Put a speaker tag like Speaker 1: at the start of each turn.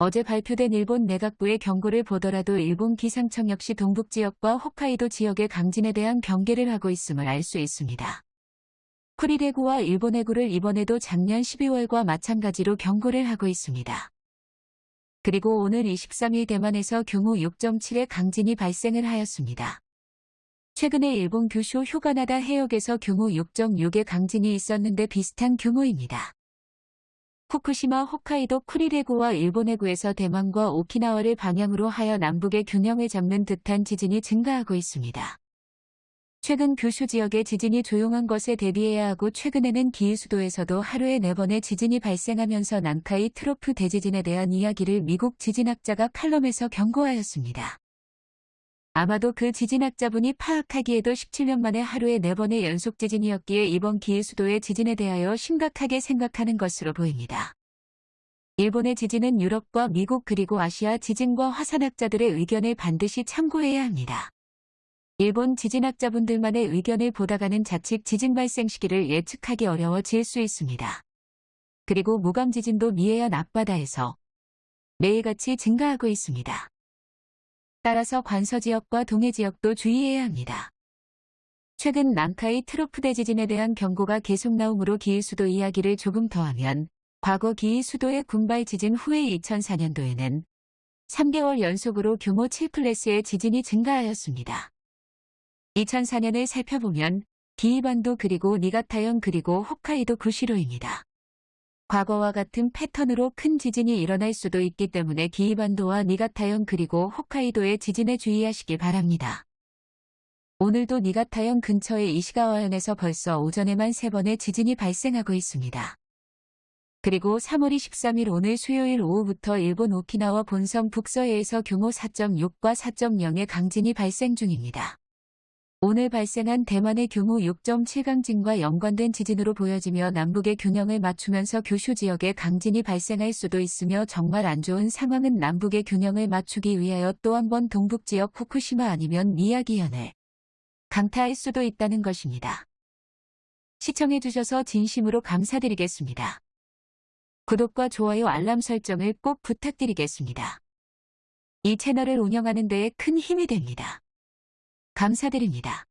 Speaker 1: 어제 발표된 일본 내각부의 경고를 보더라도 일본 기상청 역시 동북 지역과 홋카이도 지역의 강진에 대한 경계를 하고 있음을 알 수 있습니다. 쿠리대구와 일본 해구를 이번에도 작년 12월과 마찬가지로 경고를 하고 있습니다. 그리고 오늘 23일 대만에서 규모 6.7의 강진이 발생을 하였습니다. 최근에 일본 규슈 휴가나다 해역에서 규모 6.6의 강진이 있었는데 비슷한 규모입니다. 후쿠시마 홋카이도 쿠리레구와 일본 해구에서 대만과 오키나와를 방향으로 하여 남북의 균형을 잡는 듯한 지진이 증가하고 있습니다. 최근 규슈 지역의 지진이 조용한 것에 대비해야 하고 최근에는 기이 수도에서도 하루에 4번의 지진이 발생하면서 난카이 트로프 대지진에 대한 이야기를 미국 지진학자가 칼럼에서 경고하였습니다. 아마도 그 지진학자분이 파악하기에도 17년 만에 하루에 4번의 연속 지진이었기에 이번 기이수도의 지진에 대하여 심각하게 생각하는 것으로 보입니다. 일본의 지진은 유럽과 미국 그리고 아시아 지진과 화산학자들의 의견을 반드시 참고해야 합니다. 일본 지진학자분들만의 의견을 보다가는 자칫 지진 발생 시기를 예측하기 어려워질 수 있습니다. 그리고 무감 지진도 미해안 앞바다에서 매일같이 증가하고 있습니다. 따라서 관서 지역과 동해 지역도 주의해야 합니다. 최근 남카이 트로프대 지진에 대한 경고가 계속 나오므로 기일수도 이야기를 조금 더 하면 과거 기일수도의 군발 지진 후에 2004년도에는 3개월 연속으로 규모 7클래스의 지진이 증가하였습니다. 2004년을 살펴보면 기이반도 그리고 니가타현 그리고 홋카이도 구시로입니다. 과거와 같은 패턴으로 큰 지진이 일어날 수도 있기 때문에 기이반도와 니가타현 그리고 홋카이도의 지진에 주의하시기 바랍니다. 오늘도 니가타현 근처의 이시가와현에서 벌써 오전에만 3번의 지진이 발생하고 있습니다. 그리고 3월 23일 오늘 수요일 오후부터 일본 오키나와 본섬 북서해에서 규모 4.6과 4.0의 강진이 발생 중입니다. 오늘 발생한 대만의 규모 6.7 강진과 연관된 지진으로 보여지며 남북의 균형을 맞추면서 규슈 지역에 강진이 발생할 수도 있으며 정말 안 좋은 상황은 남북의 균형을 맞추기 위하여 또 한 번 동북 지역 후쿠시마 아니면 미야기현을 강타할 수도 있다는 것입니다. 시청해주셔서 진심으로 감사드리겠습니다. 구독과 좋아요 알람 설정을 꼭 부탁드리겠습니다. 이 채널을 운영하는 데에 큰 힘이 됩니다. 감사드립니다.